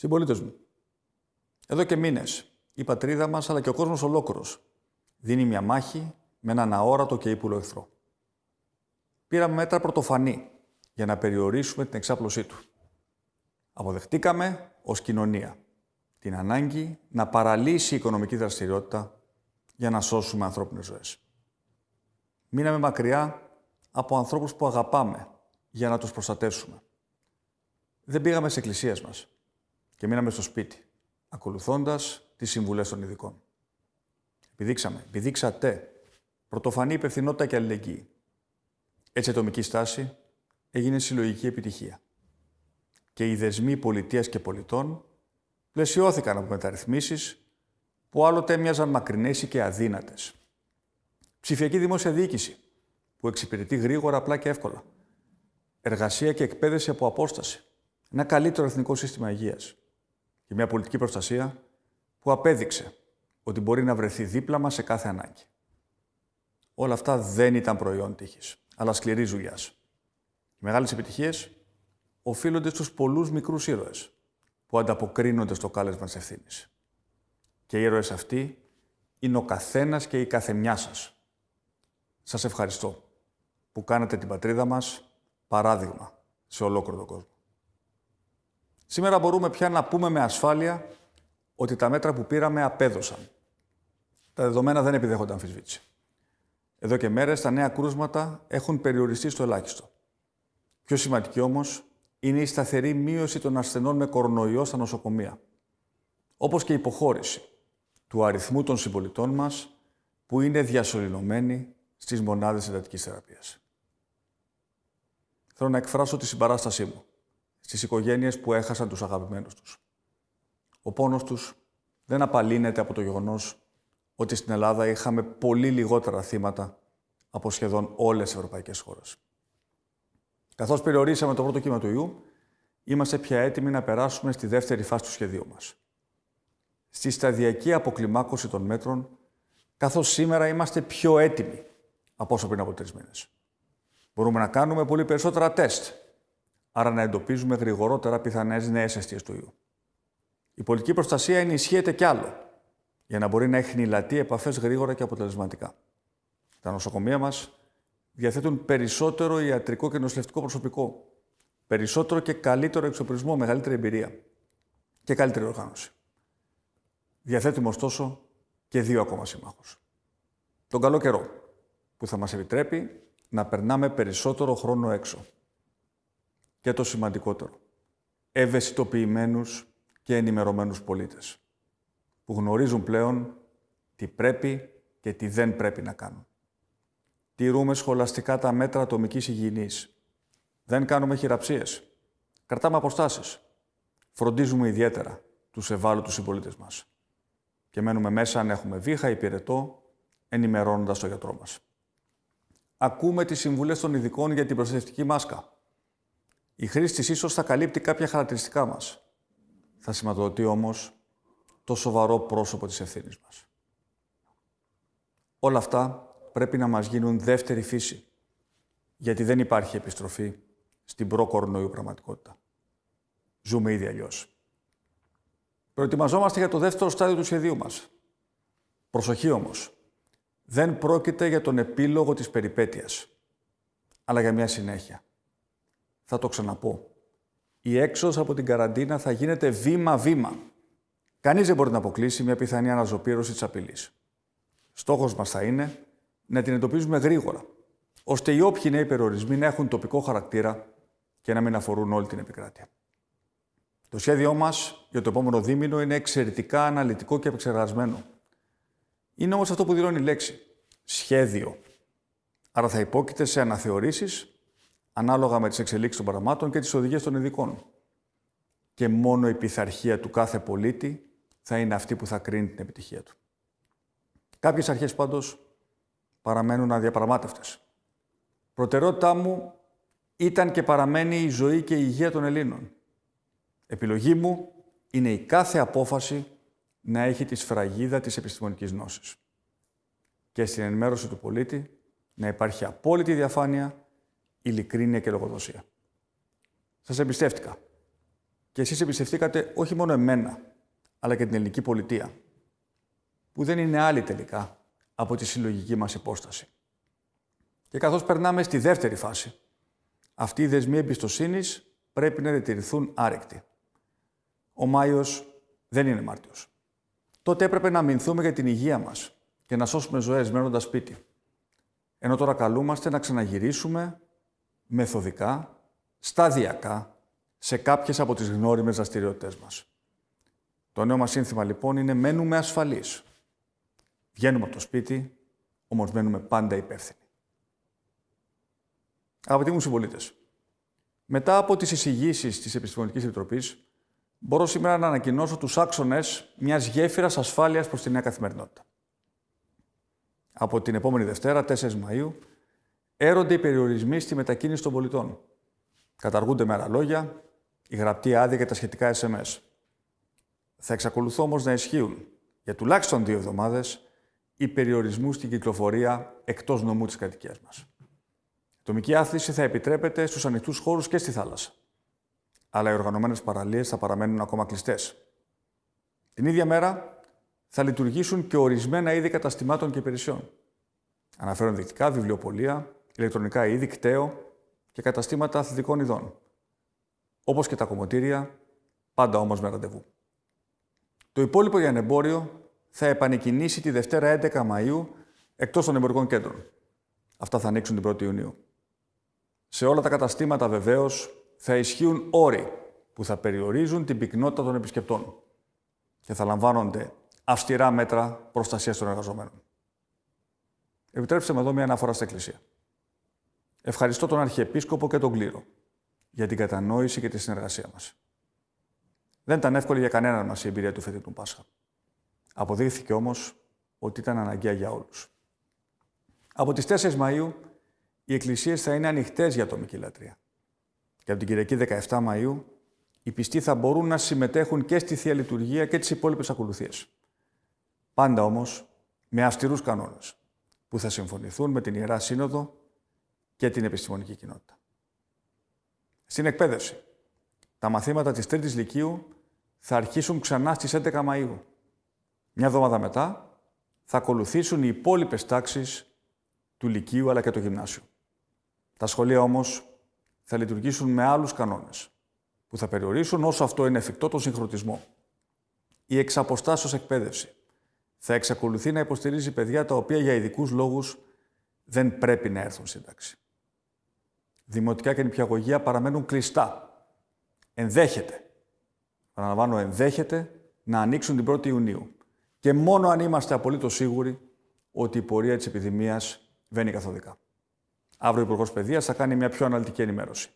Συμπολίτες μου, εδώ και μήνες η πατρίδα μας αλλά και ο κόσμος ολόκληρος δίνει μια μάχη με έναν αόρατο και ύπουλο εχθρό. Πήραμε μέτρα πρωτοφανή για να περιορίσουμε την εξάπλωσή του. Αποδεχτήκαμε ως κοινωνία την ανάγκη να παραλύσει η οικονομική δραστηριότητα για να σώσουμε ανθρώπινες ζωές. Μείναμε μακριά από ανθρώπους που αγαπάμε για να τους προστατεύσουμε. Δεν πήγαμε σε εκκλησίες μας και μείναμε στο σπίτι, ακολουθώντας τις συμβουλές των ειδικών. Επιδείξαμε, επιδείξατε πρωτοφανή υπευθυνότητα και αλληλεγγύη. Έτσι η ατομική στάση έγινε συλλογική επιτυχία. Και οι δεσμοί πολιτείας και πολιτών πλαισιώθηκαν από μεταρρυθμίσεις που άλλοτε έμοιαζαν μακρινές και αδύνατες. Ψηφιακή δημόσια διοίκηση, που εξυπηρετεί γρήγορα, απλά και εύκολα. Εργασία και εκπαίδευση από απόσταση. Ένα καλύτερο εθνικό σύστημα υγείας. Και μια πολιτική προστασία που απέδειξε ότι μπορεί να βρεθεί δίπλα μας σε κάθε ανάγκη. Όλα αυτά δεν ήταν προϊόν τύχης, αλλά σκληρή δουλειά. Οι μεγάλες επιτυχίες οφείλονται στους πολλούς μικρούς ήρωες που ανταποκρίνονται στο κάλεσμα της ευθύνης. Και οι ήρωες αυτοί είναι ο καθένας και η καθεμιά σας. Σας ευχαριστώ που κάνετε την πατρίδα μας παράδειγμα σε ολόκληρο τον κόσμο. Σήμερα μπορούμε πια να πούμε με ασφάλεια ότι τα μέτρα που πήραμε απέδωσαν. Τα δεδομένα δεν επιδέχονται αμφισβήτηση. Εδώ και μέρες τα νέα κρούσματα έχουν περιοριστεί στο ελάχιστο. Πιο σημαντική όμως είναι η σταθερή μείωση των ασθενών με κορονοϊό στα νοσοκομεία. Όπως και η υποχώρηση του αριθμού των συμπολιτών μας που είναι διασωληνωμένοι στις μονάδες εντατικής θεραπείας. Θέλω να εκφράσω τη συμπαράστασή μου στις οικογένειες που έχασαν τους αγαπημένους τους. Ο πόνος τους δεν απαλύνεται από το γεγονός ότι στην Ελλάδα είχαμε πολύ λιγότερα θύματα από σχεδόν όλες τις ευρωπαϊκές χώρες. Καθώς περιορίσαμε το πρώτο κύμα του ιού, είμαστε πια έτοιμοι να περάσουμε στη δεύτερη φάση του σχεδίου μας. Στη σταδιακή αποκλιμάκωση των μέτρων, καθώς σήμερα είμαστε πιο έτοιμοι από όσο πριν από τρεις μήνες. Μπορούμε να κάνουμε πολύ περισσότερα τεστ, άρα να εντοπίζουμε γρηγορότερα πιθανές νέες αιστείες του ιού. Η πολιτική προστασία ενισχύεται κι άλλο, για να μπορεί να έχει χνηλατεί επαφές γρήγορα και αποτελεσματικά. Τα νοσοκομεία μας διαθέτουν περισσότερο ιατρικό και νοσηλευτικό προσωπικό, περισσότερο και καλύτερο εξοπλισμό, μεγαλύτερη εμπειρία και καλύτερη οργάνωση. Διαθέτουμε ωστόσο και δύο ακόμα συμμάχους. Τον καλό καιρό, που θα μας επιτρέπει να περνάμε περισσότερο χρόνο έξω. Και το σημαντικότερο, ευαισθητοποιημένους και ενημερωμένους πολίτες, που γνωρίζουν πλέον τι πρέπει και τι δεν πρέπει να κάνουν. Τηρούμε σχολαστικά τα μέτρα ατομικής υγιεινής. Δεν κάνουμε χειραψίες. Κρατάμε αποστάσεις. Φροντίζουμε ιδιαίτερα τους ευάλωτους συμπολίτες μας. Και μένουμε μέσα αν έχουμε βήχα ή πυρετό, ενημερώνοντας τον γιατρό μας. Ακούμε τις συμβουλές των ειδικών για την προστατευτική μάσκα. Η χρήση της ίσως θα καλύπτει κάποια χαρακτηριστικά μας. Θα σηματοδοτεί όμως το σοβαρό πρόσωπο της ευθύνης μας. Όλα αυτά πρέπει να μας γίνουν δεύτερη φύση, γιατί δεν υπάρχει επιστροφή στην προ-κορονοϊού πραγματικότητα. Ζούμε ήδη αλλιώς. Προετοιμαζόμαστε για το δεύτερο στάδιο του σχεδίου μας. Προσοχή όμως. Δεν πρόκειται για τον επίλογο της περιπέτειας, αλλά για μια συνέχεια. Θα το ξαναπώ. Η έξοδος από την καραντίνα θα γίνεται βήμα-βήμα. Κανείς δεν μπορεί να αποκλείσει μια πιθανή αναζωπήρωση της απειλής. Στόχος μας θα είναι να την εντοπίζουμε γρήγορα, ώστε οι όποιοι νέοι περιορισμοί να έχουν τοπικό χαρακτήρα και να μην αφορούν όλη την επικράτεια. Το σχέδιό μας για το επόμενο δίμηνο είναι εξαιρετικά αναλυτικό και επεξεργασμένο. Είναι όμως αυτό που δηλώνει η λέξη. Σχέδιο. Άρα θα υπόκειται σε αναθεωρήσεις ανάλογα με τις εξελίξεις των πραγμάτων και τις οδηγίες των ειδικών. Και μόνο η πειθαρχία του κάθε πολίτη θα είναι αυτή που θα κρίνει την επιτυχία του. Κάποιες αρχές πάντως παραμένουν αδιαπραγμάτευτες. Προτεραιότητά μου ήταν και παραμένει η ζωή και η υγεία των Ελλήνων. Επιλογή μου είναι η κάθε απόφαση να έχει τη σφραγίδα της επιστημονικής γνώσης. Και στην ενημέρωση του πολίτη να υπάρχει απόλυτη διαφάνεια, ειλικρίνεια και λογοδοσία. Σας εμπιστεύτηκα. και εσείς εμπιστευτήκατε όχι μόνο εμένα, αλλά και την ελληνική πολιτεία, που δεν είναι άλλη τελικά από τη συλλογική μας υπόσταση. Και καθώς περνάμε στη δεύτερη φάση, αυτοί οι δεσμοί εμπιστοσύνης πρέπει να διατηρηθούν άρεκτοι. Ο Μάιος δεν είναι Μάρτιος. Τότε έπρεπε να αμυνθούμε για την υγεία μας και να σώσουμε ζωές μένοντας σπίτι. Ενώ τώρα καλούμαστε να ξαναγυρίσουμε μεθοδικά, σταδιακά, σε κάποιες από τις γνώριμες δραστηριότητες μας. Το νέο μας σύνθημα λοιπόν είναι «Μένουμε ασφαλείς». Βγαίνουμε από το σπίτι, όμως μένουμε πάντα υπεύθυνοι. Αγαπητοί μου συμπολίτες, μετά από τις εισηγήσεις της Επιστημονικής Επιτροπής, μπορώ σήμερα να ανακοινώσω τους άξονες μιας γέφυρας ασφάλειας προς τη νέα καθημερινότητα. Από την επόμενη Δευτέρα, 4 Μαΐου, έρονται οι περιορισμοί στη μετακίνηση των πολιτών. Καταργούνται με άλλα λόγια η γραπτή άδεια και τα σχετικά SMS. Θα εξακολουθώ όμως να ισχύουν για τουλάχιστον δύο εβδομάδες οι περιορισμού στην κυκλοφορία εκτός νομού της κατοικίας μας. Η τομική άθληση θα επιτρέπεται στους ανοιχτούς χώρους και στη θάλασσα. Αλλά οι οργανωμένες παραλίες θα παραμένουν ακόμα κλειστές. Την ίδια μέρα θα λειτουργήσουν και ορισμένα είδη καταστημάτων και υπηρεσιών. Αναφέρουν δεικτικά, βιβλιοπολία, ηλεκτρονικά είδη, κταίο και καταστήματα αθλητικών ειδών. Όπως και τα κομμωτήρια, πάντα όμως με ραντεβού. Το υπόλοιπο για εμπόριο θα επανεκκινήσει τη Δευτέρα 11 Μαΐου εκτός των εμπορικών κέντρων. Αυτά θα ανοίξουν την 1η Ιουνίου. Σε όλα τα καταστήματα βεβαίως θα ισχύουν όροι που θα περιορίζουν την πυκνότητα των επισκεπτών και θα λαμβάνονται αυστηρά μέτρα προστασίας των εργαζομένων. Επιτρέψτε με εδώ μια αναφορά στην Εκκλησία. Ευχαριστώ τον Αρχιεπίσκοπο και τον Κλήρο για την κατανόηση και τη συνεργασία μας. Δεν ήταν εύκολη για κανέναν μας η εμπειρία του φετινού Πάσχα. Αποδείχθηκε όμως ότι ήταν αναγκαία για όλους. Από τις 4 Μαΐου οι εκκλησίες θα είναι ανοιχτές για ατομική λατρεία. Και από την Κυριακή 17 Μαΐου οι πιστοί θα μπορούν να συμμετέχουν και στη Θεία Λειτουργία και τις υπόλοιπες ακολουθίες. Πάντα όμως με αυστηρούς κανόνες που θα συμφωνηθούν με την Ιερά Σύνοδο και την επιστημονική κοινότητα. Στην εκπαίδευση. Τα μαθήματα της Τρίτης Λυκείου θα αρχίσουν ξανά στις 11 Μαΐου. Μια εβδομάδα μετά θα ακολουθήσουν οι υπόλοιπες τάξεις του Λυκείου αλλά και το Γυμνάσιο. Τα σχολεία όμως θα λειτουργήσουν με άλλους κανόνες που θα περιορίσουν όσο αυτό είναι εφικτό τον συγχρονισμό. Η εξαποστάσεως εκπαίδευση θα εξακολουθεί να υποστηρίζει παιδιά τα οποία για ειδικούς λόγους δεν πρέπει να έρθουν στην τάξη δημοτικά και νηπιαγωγεία παραμένουν κλειστά. Ενδέχεται, παραλαμβάνω, ενδέχεται να ανοίξουν την 1η Ιουνίου. Και μόνο αν είμαστε απολύτως σίγουροι ότι η πορεία της επιδημίας βαίνει καθοδικά. Αύριο ο Υπουργός Παιδείας θα κάνει μια πιο αναλυτική ενημέρωση.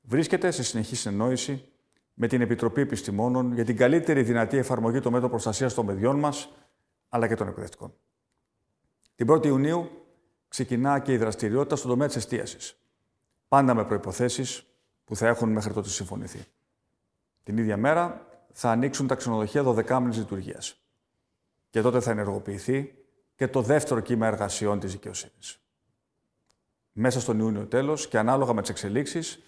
Βρίσκεται σε συνεχή συνεννόηση με την Επιτροπή Επιστημόνων για την καλύτερη δυνατή εφαρμογή των μέτρων προστασίας των παιδιών μας αλλά και των εκπαιδευτικών. Την 1η Ιουνίου ξεκινά και η δραστηριότητα στον τομέα της εστίασης πάντα με προϋποθέσεις που θα έχουν μέχρι τότε συμφωνηθεί. Την ίδια μέρα θα ανοίξουν τα ξενοδοχεία 12 μήνες λειτουργίας. Και τότε θα ενεργοποιηθεί και το δεύτερο κύμα εργασιών της δικαιοσύνης. Μέσα στον Ιούνιο τέλος και ανάλογα με τις εξελίξεις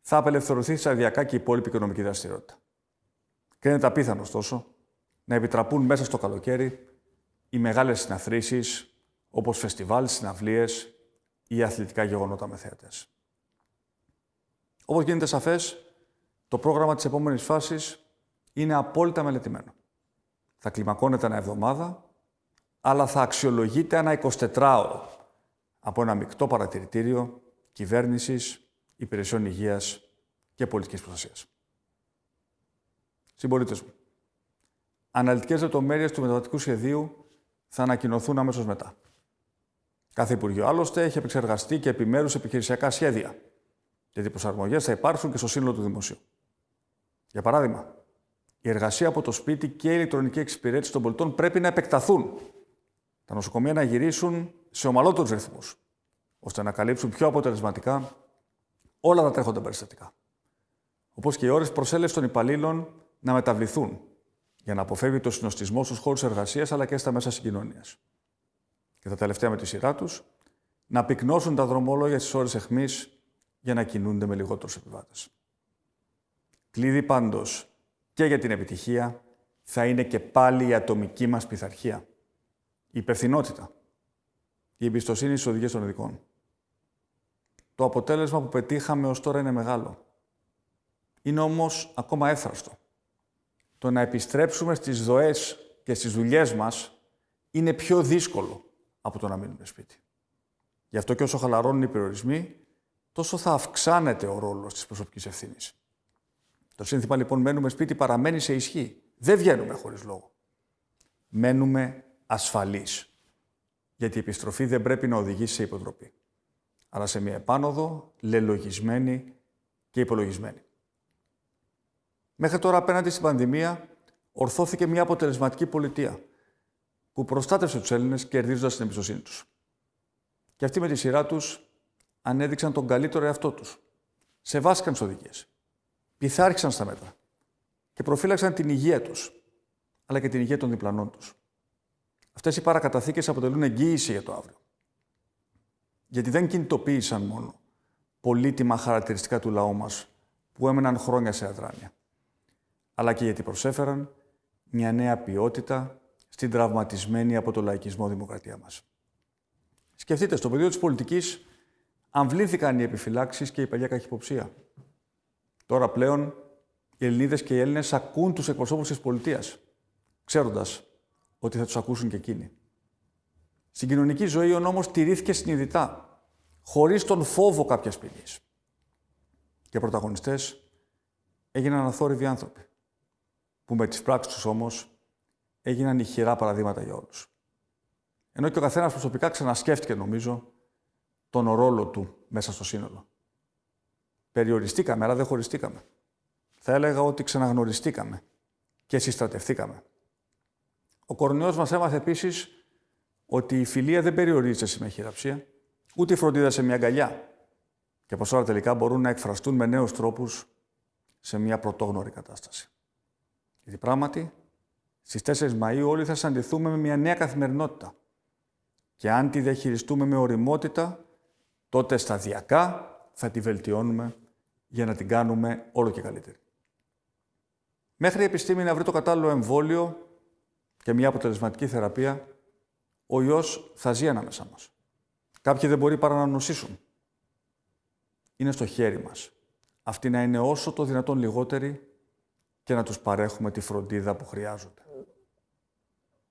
θα απελευθερωθεί σταδιακά και η υπόλοιπη οικονομική δραστηριότητα. Κρίνεται απίθανο, ωστόσο, να επιτραπούν μέσα στο καλοκαίρι οι μεγάλες συναθρήσεις όπως φεστιβάλ, συναυλίες ή αθλητικά γεγονότα με θέατες. Όπως γίνεται σαφές, το πρόγραμμα της επόμενης φάσης είναι απόλυτα μελετημένο. Θα κλιμακώνεται ένα εβδομάδα, αλλά θα αξιολογείται ένα 24ωρο από ένα μεικτό παρατηρητήριο κυβέρνησης, υπηρεσιών υγείας και πολιτικής προστασίας. Συμπολίτες μου, αναλυτικές λεπτομέρειες του μεταβατικού σχεδίου θα ανακοινωθούν αμέσως μετά. Κάθε Υπουργείο άλλωστε έχει επεξεργαστεί και επιμέρους επιχειρησιακά σχέδια γιατί οι προσαρμογές θα υπάρξουν και στο σύνολο του δημοσίου. Για παράδειγμα, η εργασία από το σπίτι και η ηλεκτρονική εξυπηρέτηση των πολιτών πρέπει να επεκταθούν. Τα νοσοκομεία να γυρίσουν σε ομαλότερους ρυθμούς, ώστε να καλύψουν πιο αποτελεσματικά όλα τα τρέχοντα περιστατικά. Όπως και οι ώρες προσέλευσης των υπαλλήλων να μεταβληθούν για να αποφεύγει το συνοστισμό στους χώρους εργασίας αλλά και στα μέσα συγκοινωνίας. Και τα τελευταία με τη σειρά τους, να πυκνώσουν τα δρομόλογια στις ώρες αιχμής για να κινούνται με λιγότερους επιβάτες. Κλειδί πάντως και για την επιτυχία θα είναι και πάλι η ατομική μας πειθαρχία. Η υπευθυνότητα. Η εμπιστοσύνη στις οδηγίες των ειδικών. Το αποτέλεσμα που πετύχαμε ως τώρα είναι μεγάλο. Είναι όμως ακόμα έφραστο. Το να επιστρέψουμε στις δοές και στις δουλειές μας είναι πιο δύσκολο από το να μείνουμε σπίτι. Γι' αυτό και όσο χαλαρώνουν οι περιορισμοί, τόσο θα αυξάνεται ο ρόλος της προσωπικής ευθύνης. Το σύνθημα λοιπόν μένουμε σπίτι παραμένει σε ισχύ. Δεν βγαίνουμε χωρίς λόγο. Μένουμε ασφαλείς. Γιατί η επιστροφή δεν πρέπει να οδηγήσει σε υποτροπή. Αλλά σε μια επάνωδο, λελογισμένη και υπολογισμένη. Μέχρι τώρα απέναντι στην πανδημία ορθώθηκε μια αποτελεσματική πολιτεία που προστάτευσε τους Έλληνες κερδίζοντας την εμπιστοσύνη τους. Και αυτοί με τη σειρά τους ανέδειξαν τον καλύτερο εαυτό τους. Σεβάστηκαν τις οδηγίες πειθάρχησαν στα μέτρα και προφύλαξαν την υγεία τους, αλλά και την υγεία των διπλανών τους. Αυτές οι παρακαταθήκες αποτελούν εγγύηση για το αύριο. Γιατί δεν κινητοποίησαν μόνο πολύτιμα χαρακτηριστικά του λαού μας που έμεναν χρόνια σε αδράνεια, αλλά και γιατί προσέφεραν μια νέα ποιότητα στην τραυματισμένη από το λαϊκισμό δημοκρατία μας. Σκεφτείτε, στο πεδίο της πολιτικής αμβλήθηκαν οι επιφυλάξεις και η παλιά καχυποψία. Τώρα πλέον οι Ελληνίδες και οι Έλληνες ακούν τους εκπροσώπους της πολιτείας, ξέροντας ότι θα τους ακούσουν και εκείνοι. Στην κοινωνική ζωή ο νόμος τηρήθηκε συνειδητά, χωρίς τον φόβο κάποιας ποινής. Και πρωταγωνιστές έγιναν αθόρυβοι άνθρωποι, που με τις πράξεις τους όμως έγιναν ηχηρά παραδείγματα για όλους. Ενώ και ο καθένας προσωπικά ξανασκέφτηκε, νομίζω, τον ρόλο του μέσα στο σύνολο. Περιοριστήκαμε, αλλά δεν χωριστήκαμε. Θα έλεγα ότι ξαναγνωριστήκαμε και συστρατευτήκαμε. Ο κορονοϊός μας έμαθε επίσης ότι η φιλία δεν περιορίζεται σε μια χειραψία, ούτε η φροντίδα σε μια αγκαλιά. Και πως όλα τελικά μπορούν να εκφραστούν με νέους τρόπους σε μια πρωτόγνωρη κατάσταση. Γιατί πράγματι, στις 4 Μαΐου όλοι θα συναντηθούμε με μια νέα καθημερινότητα. Και αν τη διαχειριστούμε με οριμότητα, τότε σταδιακά θα τη βελτιώνουμε για να την κάνουμε όλο και καλύτερη. Μέχρι η επιστήμη να βρει το κατάλληλο εμβόλιο και μια αποτελεσματική θεραπεία, ο ιός θα ζει ανάμεσά μας. Κάποιοι δεν μπορεί παρά να νοσήσουν. Είναι στο χέρι μας. Αυτοί να είναι όσο το δυνατόν λιγότεροι και να τους παρέχουμε τη φροντίδα που χρειάζονται.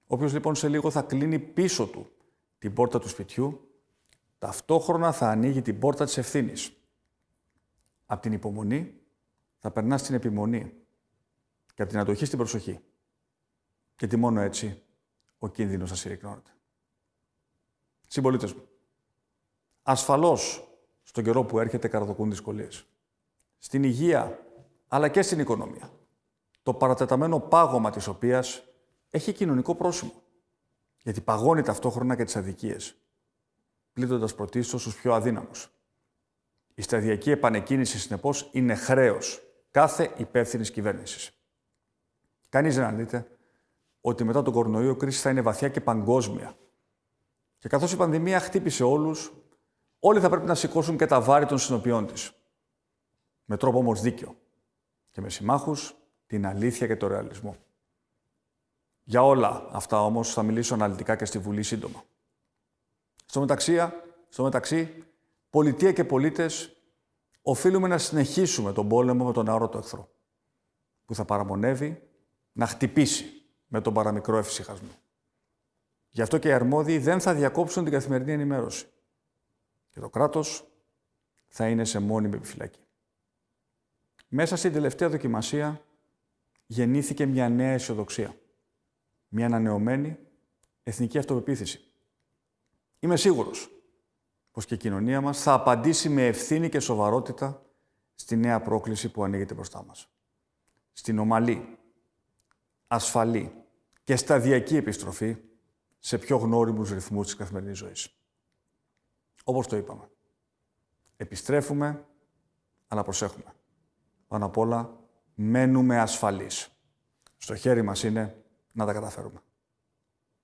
Όποιος λοιπόν σε λίγο θα κλείνει πίσω του την πόρτα του σπιτιού, ταυτόχρονα θα ανοίγει την πόρτα της ευθύνης από την υπομονή θα περνάς στην επιμονή και από την αντοχή στην προσοχή. Γιατί μόνο έτσι ο κίνδυνος θα συρρυκνώνεται. Συμπολίτες μου, ασφαλώς στον καιρό που έρχεται καραδοκούν δυσκολίες. Στην υγεία, αλλά και στην οικονομία. Το παρατεταμένο πάγωμα της οποίας έχει κοινωνικό πρόσημο. Γιατί παγώνει ταυτόχρονα και τις αδικίες, πλήττοντας πρωτίστως τους πιο αδύναμους. Η σταδιακή επανεκκίνηση, συνεπώς, είναι χρέος κάθε υπεύθυνης κυβέρνησης. Κανείς δεν αρνείται ότι μετά τον κορονοϊό η κρίση θα είναι βαθιά και παγκόσμια. Και καθώς η πανδημία χτύπησε όλους, όλοι θα πρέπει να σηκώσουν και τα βάρη των συνοπιών της. Με τρόπο όμως δίκαιο. Και με συμμάχους την αλήθεια και το ρεαλισμό. Για όλα αυτά όμως θα μιλήσω αναλυτικά και στη Βουλή σύντομα. Στο μεταξύ, στο μεταξύ πολιτεία και πολίτες, οφείλουμε να συνεχίσουμε τον πόλεμο με τον αόρατο εχθρό, που θα παραμονεύει να χτυπήσει με τον παραμικρό εφησυχασμό. Γι' αυτό και οι αρμόδιοι δεν θα διακόψουν την καθημερινή ενημέρωση. Και το κράτος θα είναι σε μόνιμη επιφυλακή. Μέσα στην τελευταία δοκιμασία γεννήθηκε μια νέα αισιοδοξία. Μια ανανεωμένη εθνική αυτοπεποίθηση. Είμαι σίγουρος πως και η κοινωνία μας θα απαντήσει με ευθύνη και σοβαρότητα στη νέα πρόκληση που ανοίγεται μπροστά μας. Στην ομαλή, ασφαλή και σταδιακή επιστροφή σε πιο γνώριμους ρυθμούς της καθημερινής ζωής. Όπως το είπαμε. Επιστρέφουμε, αλλά προσέχουμε. Πάνω απ' όλα, μένουμε ασφαλείς. Στο χέρι μας είναι να τα καταφέρουμε.